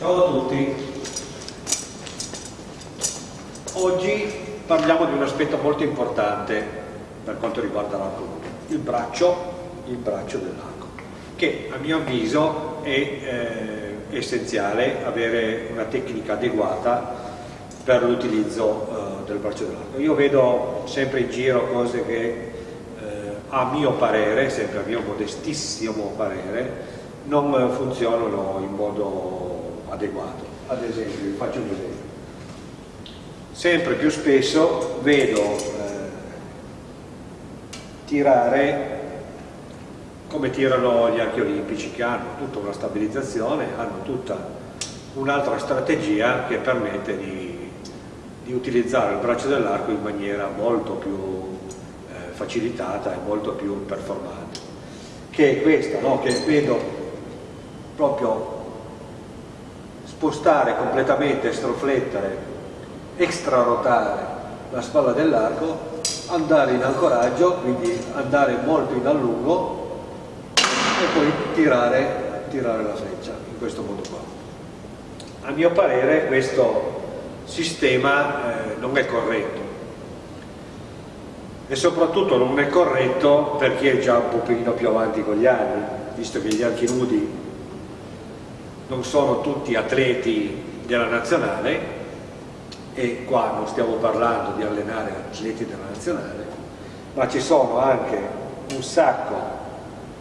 Ciao a tutti. Oggi parliamo di un aspetto molto importante per quanto riguarda l'arco il braccio, il braccio dell'arco, che a mio avviso è eh, essenziale avere una tecnica adeguata per l'utilizzo eh, del braccio dell'arco. Io vedo sempre in giro cose che eh, a mio parere, sempre a mio modestissimo parere, non funzionano in modo adeguato. Ad esempio, vi faccio un esempio. Sempre più spesso vedo eh, tirare come tirano gli archi olimpici che hanno tutta una stabilizzazione, hanno tutta un'altra strategia che permette di, di, utilizzare il braccio dell'arco in maniera molto più eh, facilitata e molto più performante che è questa, no? che vedo proprio spostare completamente, stroflettere, extrarotare la spalla dell'arco, andare in ancoraggio, quindi andare molto in allungo e poi tirare, tirare la freccia in questo modo qua. A mio parere questo sistema eh, non è corretto e soprattutto non è corretto per chi è già un pochino più avanti con gli anni, visto che gli archi nudi non sono tutti atleti della nazionale e qua non stiamo parlando di allenare atleti della nazionale ma ci sono anche un sacco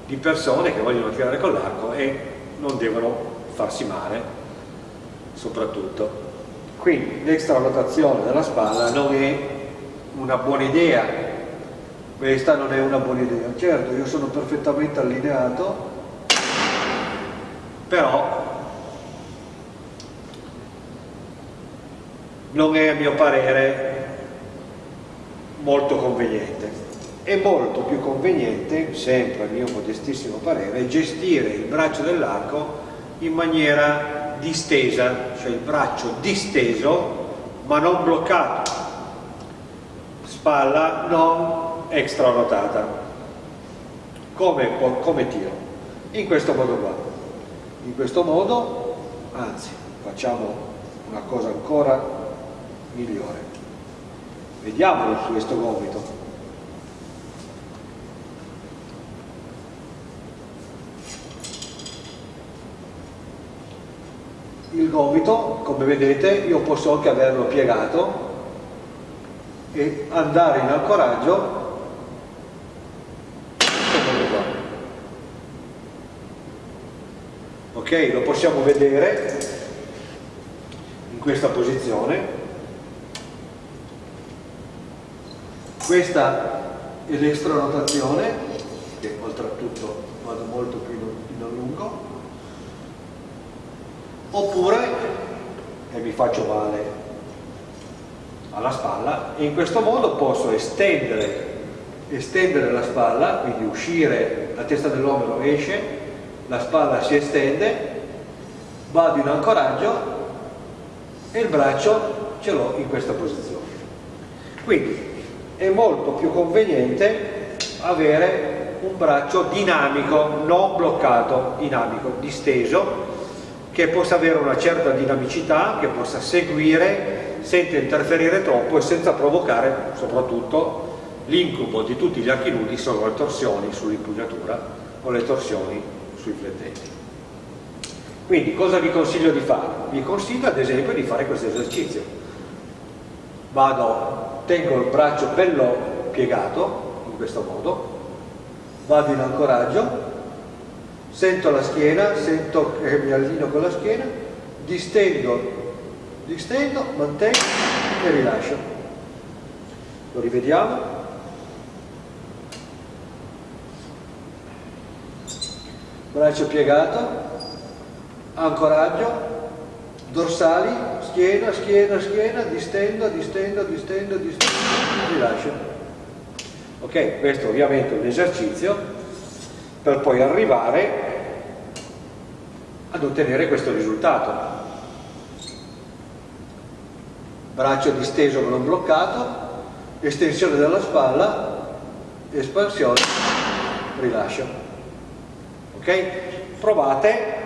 di persone che vogliono tirare con l'arco e non devono farsi male soprattutto. Quindi l'extra rotazione della spalla non è una buona idea. Questa non è una buona idea. Certo io sono perfettamente allineato però non è a mio parere molto conveniente. È molto più conveniente, sempre a mio modestissimo parere, gestire il braccio dell'arco in maniera distesa, cioè il braccio disteso ma non bloccato, spalla non extra rotata, come, come tiro, in questo modo qua. In questo modo, anzi, facciamo una cosa ancora migliore. Vediamolo su questo gomito. Il gomito, come vedete, io posso anche averlo piegato e andare in ancoraggio ok lo possiamo vedere in questa posizione questa è l'extra rotazione che oltretutto vado molto più in a lungo oppure e mi faccio male alla spalla e in questo modo posso estendere, estendere la spalla quindi uscire la testa dell'omero esce la spalla si estende vado in ancoraggio e il braccio ce l'ho in questa posizione. Quindi è molto più conveniente avere un braccio dinamico, non bloccato, dinamico, disteso, che possa avere una certa dinamicità, che possa seguire senza interferire troppo e senza provocare soprattutto l'incubo di tutti gli archi nudi sono le torsioni sull'impugnatura o le torsioni sui flettenti. Quindi cosa vi consiglio di fare? Vi consiglio ad esempio di fare questo esercizio. Vado tengo il braccio bello piegato in questo modo vado in ancoraggio sento la schiena sento che mi allineo con la schiena distendo distendo, mantengo e rilascio. Lo rivediamo. Braccio piegato ancoraggio dorsali schiena, schiena, schiena, distendo, distendo, distendo, distendo, rilascio. Ok, questo ovviamente è un esercizio per poi arrivare ad ottenere questo risultato. Braccio disteso ma non bloccato, estensione della spalla, espansione, rilascio. Ok? Provate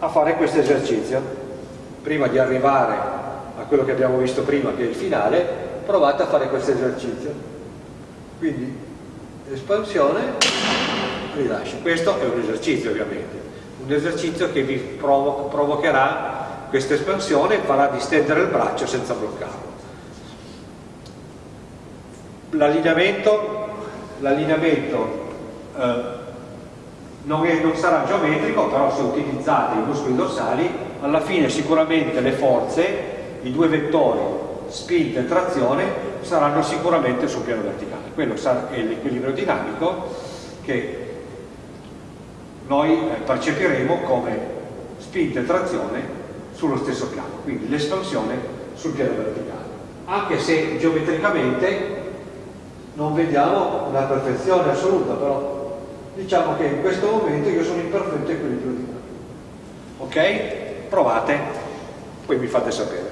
a fare questo esercizio. Prima di arrivare a quello che abbiamo visto prima, che è il finale, provate a fare questo esercizio. Quindi espansione, rilascio. Questo è un esercizio ovviamente, un esercizio che vi provo provocherà questa espansione e farà distendere il braccio senza bloccarlo. L'allineamento, eh, non, non, sarà geometrico, però se utilizzate i muscoli dorsali, alla fine sicuramente le forze, i due vettori, spinta e trazione, saranno sicuramente sul piano verticale. Quello è l'equilibrio dinamico che noi eh, percepiremo come spinta e trazione sullo stesso piano, quindi l'espansione sul piano verticale. Anche se geometricamente non vediamo una perfezione assoluta, però diciamo che in questo momento io sono in perfetto equilibrio dinamico ok? Provate poi mi fate sapere